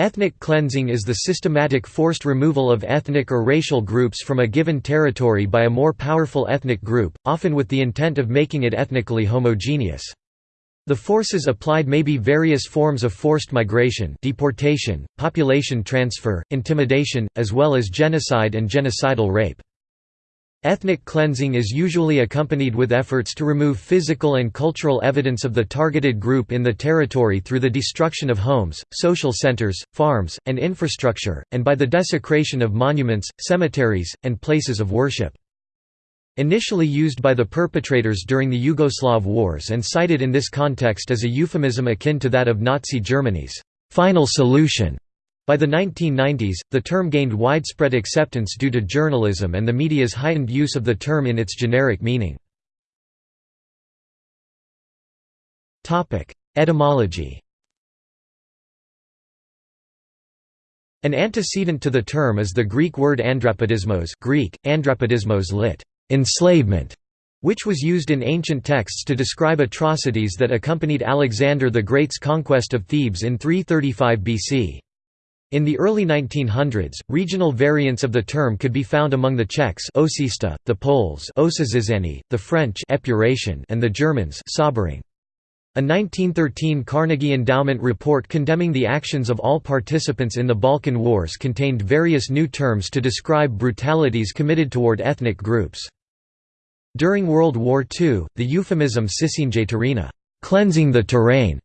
Ethnic cleansing is the systematic forced removal of ethnic or racial groups from a given territory by a more powerful ethnic group, often with the intent of making it ethnically homogeneous. The forces applied may be various forms of forced migration deportation, population transfer, intimidation, as well as genocide and genocidal rape. Ethnic cleansing is usually accompanied with efforts to remove physical and cultural evidence of the targeted group in the territory through the destruction of homes, social centers, farms, and infrastructure, and by the desecration of monuments, cemeteries, and places of worship. Initially used by the perpetrators during the Yugoslav wars and cited in this context as a euphemism akin to that of Nazi Germany's «final solution», by the 1990s, the term gained widespread acceptance due to journalism and the media's heightened use of the term in its generic meaning. Etymology An antecedent to the term is the Greek word andrapidismos Greek, andrapidismos lit. enslavement, which was used in ancient texts to describe atrocities that accompanied Alexander the Great's conquest of Thebes in 335 BC. In the early 1900s, regional variants of the term could be found among the Czechs očista, the Poles the French and the Germans Säuberung. A 1913 Carnegie Endowment report condemning the actions of all participants in the Balkan Wars contained various new terms to describe brutalities committed toward ethnic groups. During World War II, the euphemism terena cleansing the terrain",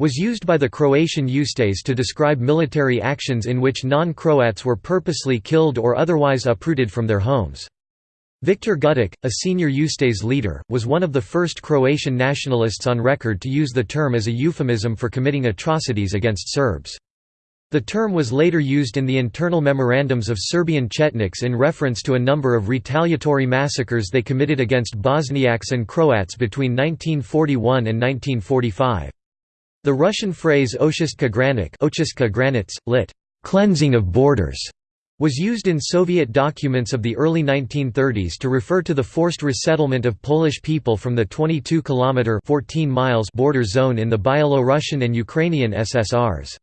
was used by the Croatian Ustase to describe military actions in which non-Croats were purposely killed or otherwise uprooted from their homes. Viktor Gutic, a senior Ustase leader, was one of the first Croatian nationalists on record to use the term as a euphemism for committing atrocities against Serbs. The term was later used in the internal memorandums of Serbian Chetniks in reference to a number of retaliatory massacres they committed against Bosniaks and Croats between 1941 and 1945. The Russian phrase Ochystka granits, lit. cleansing of borders, was used in Soviet documents of the early 1930s to refer to the forced resettlement of Polish people from the 22-kilometer (14 miles) border zone in the Byelorussian and Ukrainian SSRs.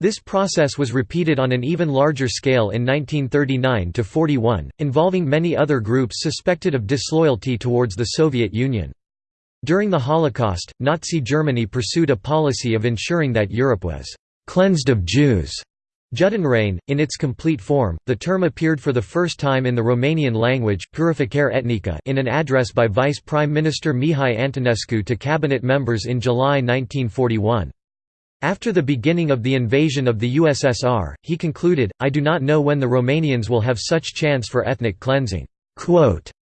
This process was repeated on an even larger scale in 1939–41, involving many other groups suspected of disloyalty towards the Soviet Union. During the Holocaust, Nazi Germany pursued a policy of ensuring that Europe was «cleansed of Jews». Judenrein, in its complete form, the term appeared for the first time in the Romanian language Purificare etnica in an address by Vice Prime Minister Mihai Antonescu to cabinet members in July 1941. After the beginning of the invasion of the USSR, he concluded, I do not know when the Romanians will have such chance for ethnic cleansing.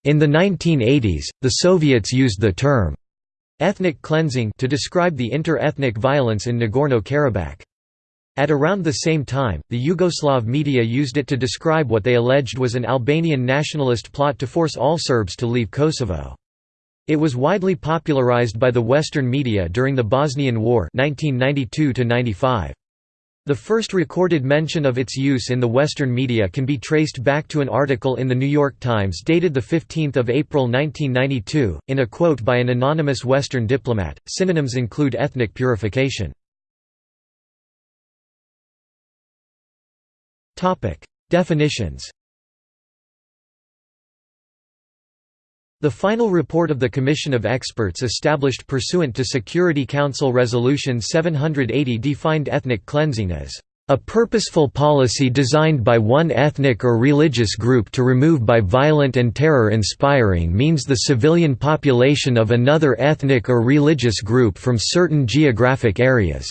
In the 1980s, the Soviets used the term ethnic cleansing to describe the inter-ethnic violence in Nagorno-Karabakh. At around the same time, the Yugoslav media used it to describe what they alleged was an Albanian nationalist plot to force all Serbs to leave Kosovo. It was widely popularized by the Western media during the Bosnian War 1992 -95. The first recorded mention of its use in the Western media can be traced back to an article in The New York Times dated 15 April 1992. In a quote by an anonymous Western diplomat, synonyms include ethnic purification. Definitions The final report of the Commission of Experts established pursuant to Security Council Resolution 780 defined ethnic cleansing as a purposeful policy designed by one ethnic or religious group to remove by violent and terror-inspiring means the civilian population of another ethnic or religious group from certain geographic areas."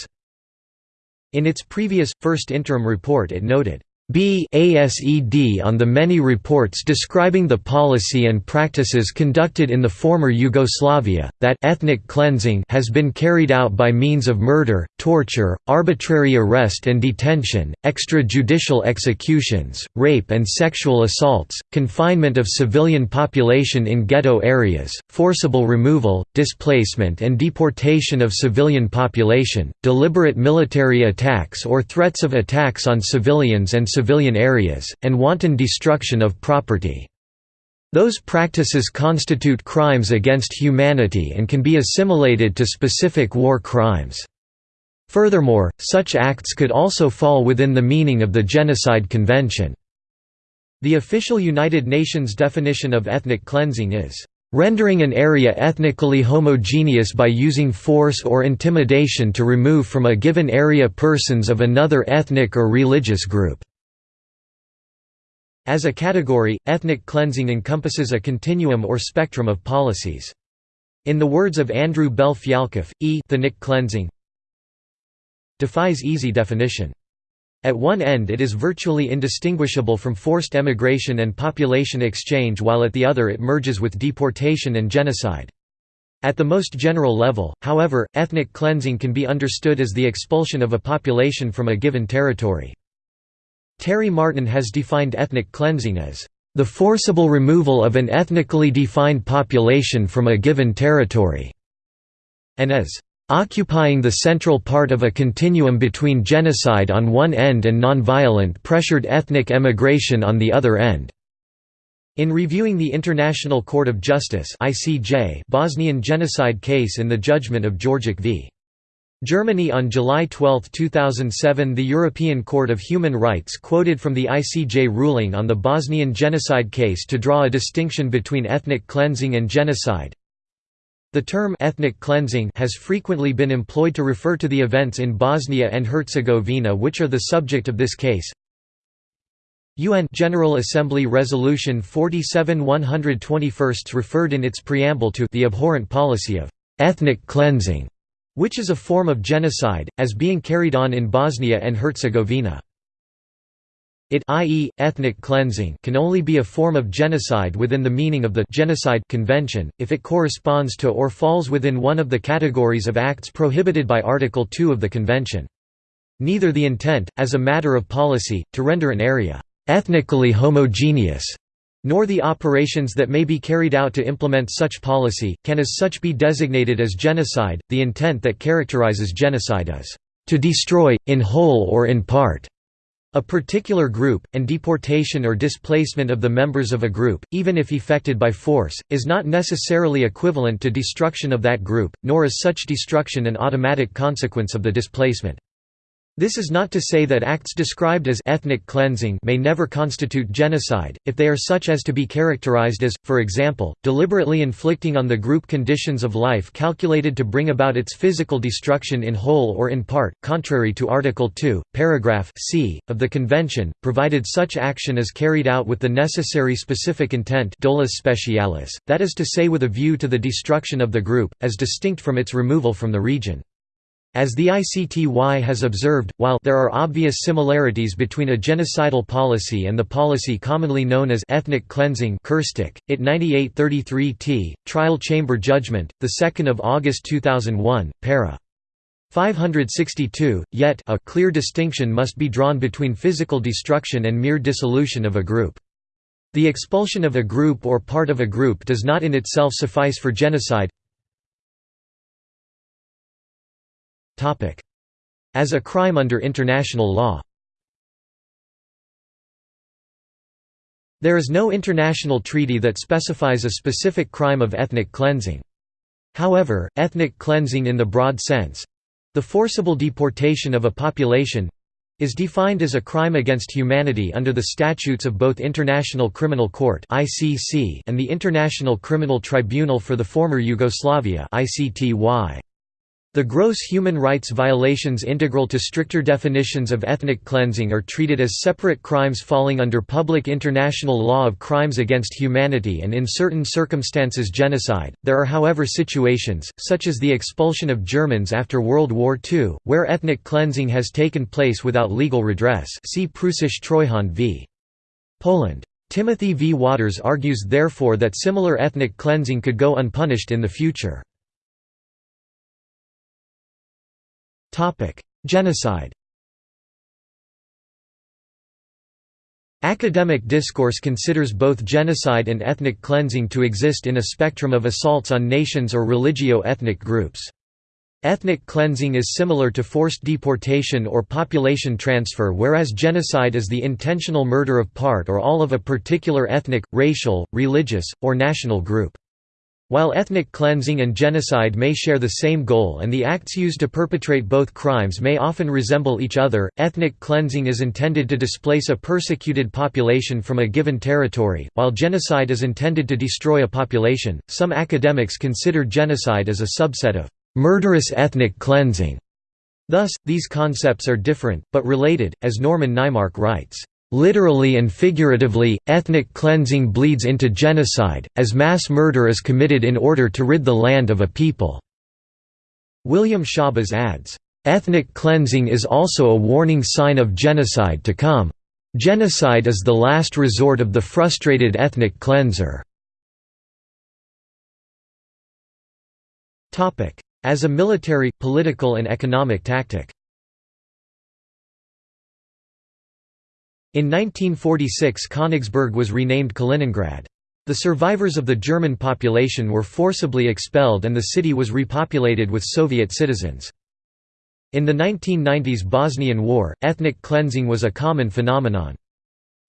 In its previous, first interim report it noted, BASED on the many reports describing the policy and practices conducted in the former Yugoslavia, that ethnic cleansing has been carried out by means of murder, torture, arbitrary arrest and detention, extrajudicial executions, rape and sexual assaults, confinement of civilian population in ghetto areas, forcible removal, displacement and deportation of civilian population, deliberate military attacks or threats of attacks on civilians and civilian areas, and wanton destruction of property. Those practices constitute crimes against humanity and can be assimilated to specific war crimes. Furthermore, such acts could also fall within the meaning of the Genocide Convention. The official United Nations definition of ethnic cleansing is, "...rendering an area ethnically homogeneous by using force or intimidation to remove from a given area persons of another ethnic or religious group." As a category, ethnic cleansing encompasses a continuum or spectrum of policies. In the words of Andrew Bell Fialkoff, ethnic cleansing defies easy definition. At one end it is virtually indistinguishable from forced emigration and population exchange while at the other it merges with deportation and genocide. At the most general level, however, ethnic cleansing can be understood as the expulsion of a population from a given territory. Terry Martin has defined ethnic cleansing as the forcible removal of an ethnically defined population from a given territory, and as occupying the central part of a continuum between genocide on one end and nonviolent pressured ethnic emigration on the other end. In reviewing the International Court of Justice (ICJ) Bosnian genocide case in the judgment of Jorgic v. Germany on July 12, 2007 the European Court of Human Rights quoted from the ICJ ruling on the Bosnian genocide case to draw a distinction between ethnic cleansing and genocide, the term ethnic cleansing has frequently been employed to refer to the events in Bosnia and Herzegovina which are the subject of this case. UN General Assembly Resolution 47-121 referred in its preamble to the abhorrent policy of ethnic cleansing, which is a form of genocide, as being carried on in Bosnia and Herzegovina. It i.e., ethnic cleansing can only be a form of genocide within the meaning of the Genocide Convention, if it corresponds to or falls within one of the categories of acts prohibited by Article 2 of the Convention. Neither the intent, as a matter of policy, to render an area ethnically homogeneous, nor the operations that may be carried out to implement such policy, can as such be designated as genocide. The intent that characterizes genocide is to destroy, in whole or in part, a particular group, and deportation or displacement of the members of a group, even if effected by force, is not necessarily equivalent to destruction of that group, nor is such destruction an automatic consequence of the displacement. This is not to say that acts described as ethnic cleansing may never constitute genocide, if they are such as to be characterized as, for example, deliberately inflicting on the group conditions of life calculated to bring about its physical destruction in whole or in part, contrary to Article 2, paragraph c, of the Convention, provided such action is carried out with the necessary specific intent specialis, that is to say with a view to the destruction of the group, as distinct from its removal from the region. As the ICTY has observed, while there are obvious similarities between a genocidal policy and the policy commonly known as ethnic cleansing Krstic, it 9833 t, Trial Chamber Judgment, 2 August 2001, para. 562, yet a clear distinction must be drawn between physical destruction and mere dissolution of a group. The expulsion of a group or part of a group does not in itself suffice for genocide As a crime under international law There is no international treaty that specifies a specific crime of ethnic cleansing. However, ethnic cleansing in the broad sense—the forcible deportation of a population, is defined as a crime against humanity under the statutes of both International Criminal Court and the International Criminal Tribunal for the former Yugoslavia. The gross human rights violations integral to stricter definitions of ethnic cleansing are treated as separate crimes falling under public international law of crimes against humanity and in certain circumstances genocide. There are however situations, such as the expulsion of Germans after World War II, where ethnic cleansing has taken place without legal redress see Preußische Treuhand v. Poland. Timothy V. Waters argues therefore that similar ethnic cleansing could go unpunished in the future. Genocide Academic discourse considers both genocide and ethnic cleansing to exist in a spectrum of assaults on nations or religio-ethnic groups. Ethnic cleansing is similar to forced deportation or population transfer whereas genocide is the intentional murder of part or all of a particular ethnic, racial, religious, or national group. While ethnic cleansing and genocide may share the same goal and the acts used to perpetrate both crimes may often resemble each other, ethnic cleansing is intended to displace a persecuted population from a given territory, while genocide is intended to destroy a population. Some academics consider genocide as a subset of murderous ethnic cleansing. Thus, these concepts are different, but related, as Norman Naimark writes. Literally and figuratively, ethnic cleansing bleeds into genocide, as mass murder is committed in order to rid the land of a people." William Schabas adds, "...ethnic cleansing is also a warning sign of genocide to come. Genocide is the last resort of the frustrated ethnic cleanser." As a military, political and economic tactic In 1946 Königsberg was renamed Kaliningrad. The survivors of the German population were forcibly expelled and the city was repopulated with Soviet citizens. In the 1990s Bosnian War, ethnic cleansing was a common phenomenon.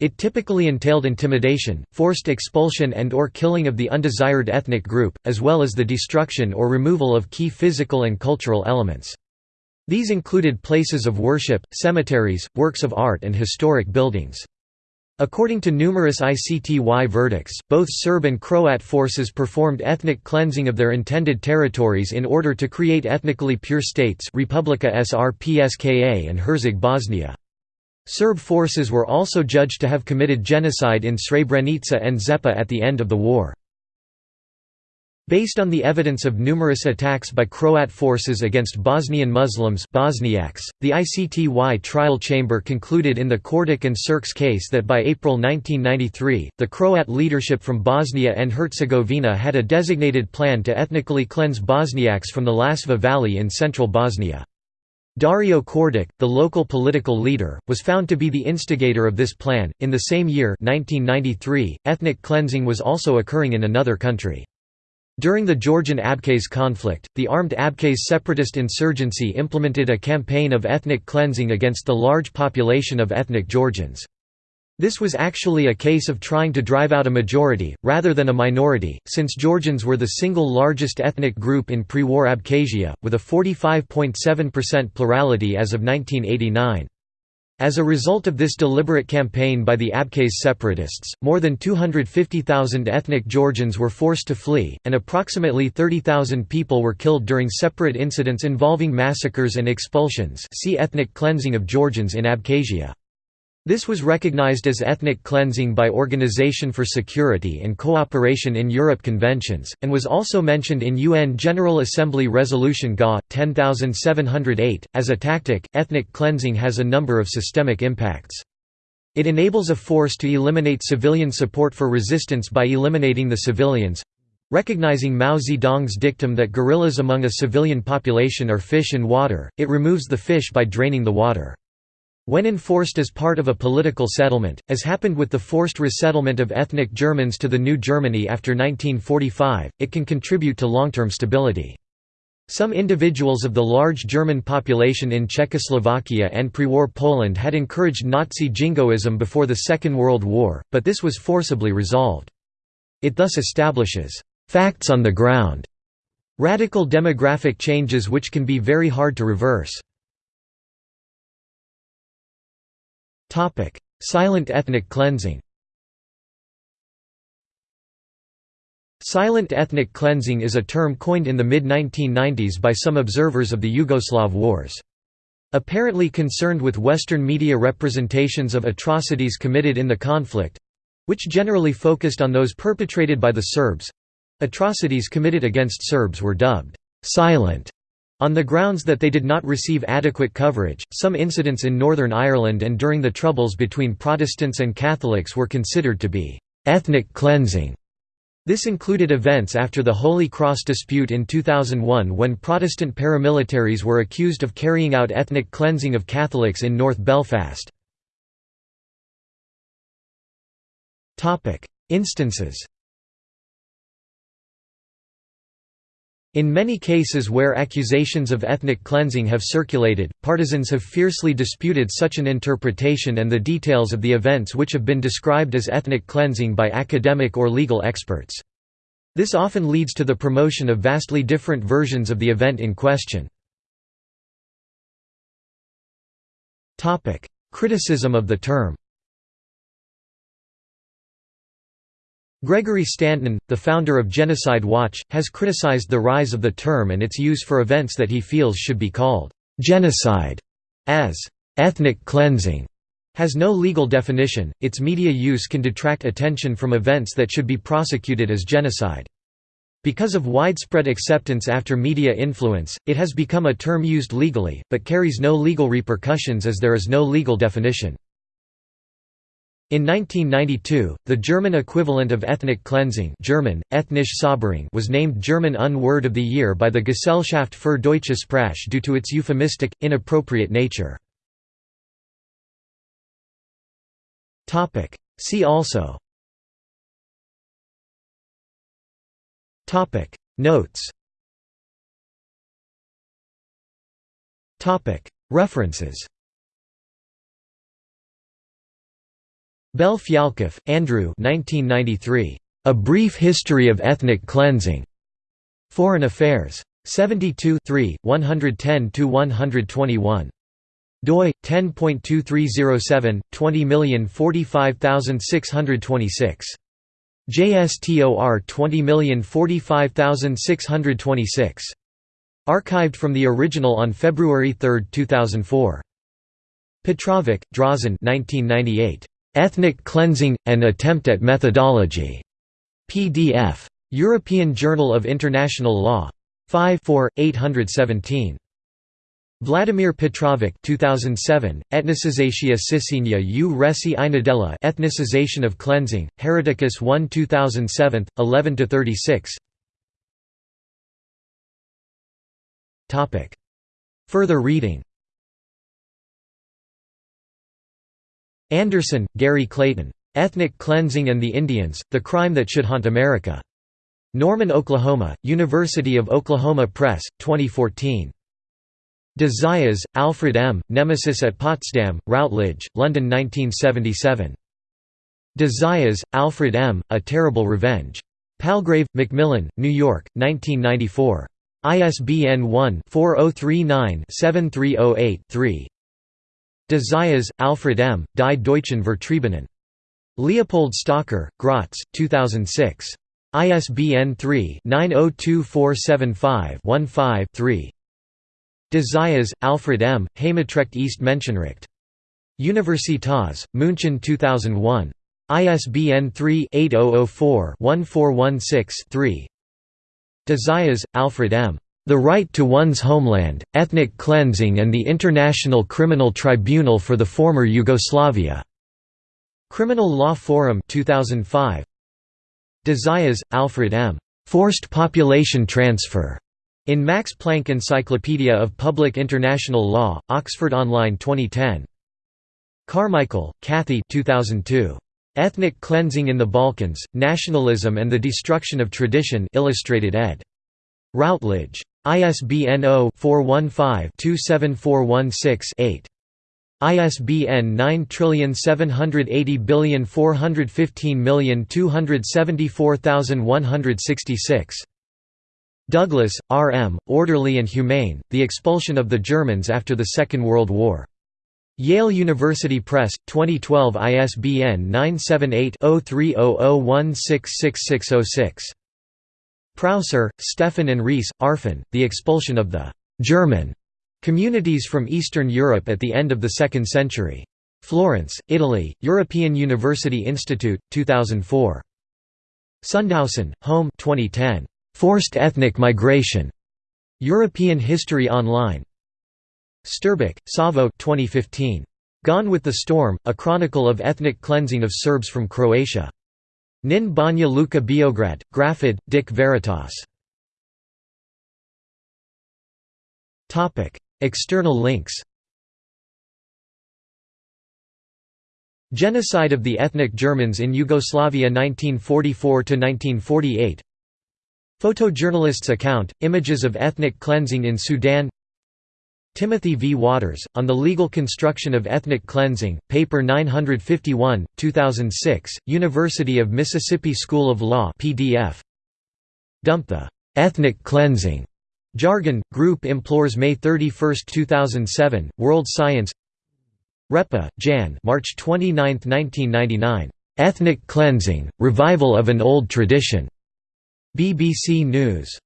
It typically entailed intimidation, forced expulsion and or killing of the undesired ethnic group, as well as the destruction or removal of key physical and cultural elements. These included places of worship, cemeteries, works of art and historic buildings. According to numerous ICTY verdicts, both Serb and Croat forces performed ethnic cleansing of their intended territories in order to create ethnically pure states Republika Srpska and Herzeg Bosnia. Serb forces were also judged to have committed genocide in Srebrenica and Zepa at the end of the war. Based on the evidence of numerous attacks by Croat forces against Bosnian Muslims Bosniaks, the ICTY trial chamber concluded in the Kordic and Srpsk case that by April 1993, the Croat leadership from Bosnia and Herzegovina had a designated plan to ethnically cleanse Bosniaks from the Lasva Valley in central Bosnia. Dario Kordic, the local political leader, was found to be the instigator of this plan. In the same year, 1993, ethnic cleansing was also occurring in another country. During the Georgian Abkhaz conflict, the armed Abkhaz separatist insurgency implemented a campaign of ethnic cleansing against the large population of ethnic Georgians. This was actually a case of trying to drive out a majority, rather than a minority, since Georgians were the single largest ethnic group in pre-war Abkhazia, with a 45.7% plurality as of 1989. As a result of this deliberate campaign by the Abkhaz separatists, more than 250,000 ethnic Georgians were forced to flee, and approximately 30,000 people were killed during separate incidents involving massacres and expulsions see ethnic cleansing of Georgians in Abkhazia. This was recognized as ethnic cleansing by Organization for Security and Cooperation in Europe conventions, and was also mentioned in UN General Assembly Resolution GA 10708. As a tactic, ethnic cleansing has a number of systemic impacts. It enables a force to eliminate civilian support for resistance by eliminating the civilians recognizing Mao Zedong's dictum that guerrillas among a civilian population are fish and water, it removes the fish by draining the water. When enforced as part of a political settlement, as happened with the forced resettlement of ethnic Germans to the New Germany after 1945, it can contribute to long-term stability. Some individuals of the large German population in Czechoslovakia and pre-war Poland had encouraged Nazi jingoism before the Second World War, but this was forcibly resolved. It thus establishes «facts on the ground» radical demographic changes which can be very hard to reverse. Silent ethnic cleansing Silent ethnic cleansing is a term coined in the mid-1990s by some observers of the Yugoslav wars. Apparently concerned with Western media representations of atrocities committed in the conflict—which generally focused on those perpetrated by the Serbs—atrocities committed against Serbs were dubbed «silent» On the grounds that they did not receive adequate coverage, some incidents in Northern Ireland and during the Troubles between Protestants and Catholics were considered to be «ethnic cleansing». This included events after the Holy Cross dispute in 2001 when Protestant paramilitaries were accused of carrying out ethnic cleansing of Catholics in North Belfast. Instances In many cases where accusations of ethnic cleansing have circulated, partisans have fiercely disputed such an interpretation and the details of the events which have been described as ethnic cleansing by academic or legal experts. This often leads to the promotion of vastly different versions of the event in question. Criticism of the term Gregory Stanton, the founder of Genocide Watch, has criticized the rise of the term and its use for events that he feels should be called genocide, as ethnic cleansing has no legal definition, its media use can detract attention from events that should be prosecuted as genocide. Because of widespread acceptance after media influence, it has become a term used legally, but carries no legal repercussions as there is no legal definition. In 1992, the German equivalent of ethnic cleansing German, ethnische Säuberung was named German Un-Word of the Year by the Gesellschaft für Deutsche Sprache due to its euphemistic, inappropriate nature. See also. Notes. References Bell Fialkoff, Andrew 1993. A Brief History of Ethnic Cleansing. Foreign Affairs. 72 110–121 doi 10.2307 20045626 JSTOR 20045626 archived from the original on February 3, 2004 Petrovic, Drazen 1998 Ethnic Cleansing An Attempt at Methodology. PDF European Journal of International Law. 5 4 817 Vladimir Petrovic 2007, Etnicizatia Sicinia u Resi Ethnicization of Cleansing, Hereticus 1 2007, 11–36 Further reading Anderson, Gary Clayton. Ethnic Cleansing and the Indians, The Crime That Should Haunt America. Norman, Oklahoma, University of Oklahoma Press, 2014. De Zayas, Alfred M., Nemesis at Potsdam, Routledge, London 1977. De Zayas, Alfred M., A Terrible Revenge. Palgrave, Macmillan, New York, 1994. ISBN 1-4039-7308-3. De Zayas, Alfred M., Die Deutschen Vertriebenen. Leopold Stocker, Graz, 2006. ISBN 3-902475-15-3. De Zayas, Alfred M., Heimatrecht ist Menschenrecht. Universitas, München 2001. ISBN 3-8004-1416-3. De Zayas, Alfred M. The Right to One's Homeland, Ethnic Cleansing and the International Criminal Tribunal for the Former Yugoslavia. Criminal Law Forum 2005. De Alfred M. Forced Population Transfer. In Max Planck Encyclopedia of Public International Law, Oxford Online 2010. Carmichael, Cathie 2002. Ethnic Cleansing in the Balkans, Nationalism and the Destruction of Tradition Illustrated ed. Routledge. ISBN 0-415-27416-8. ISBN 9780415274166. Douglas, R. M., Orderly and Humane, The Expulsion of the Germans After the Second World War. Yale University Press, 2012 ISBN 978 0300166606. Prauser, Steffen and Rees, Arfon, The Expulsion of the «German» communities from Eastern Europe at the end of the second century. Florence, Italy, European University Institute, 2004. Sundhaussen, Holm 2010. Forced Ethnic Migration. European History Online. Štrbac, Savo 2015. Gone with the Storm, A Chronicle of Ethnic Cleansing of Serbs from Croatia. Knin Banja Luka Beograd, Grafid, DIK Veritas. External links Genocide of the ethnic Germans in Yugoslavia 1944–1948 Photojournalist's account, images of ethnic cleansing in Sudan Timothy V. Waters, On the Legal Construction of Ethnic Cleansing, paper 951, 2006, University of Mississippi School of Law PDF. Dump the ethnic cleansing jargon. Group implores May 31, 2007. World Science. Repa, Jan. March 29, 1999. Ethnic cleansing: revival of an old tradition. BBC News.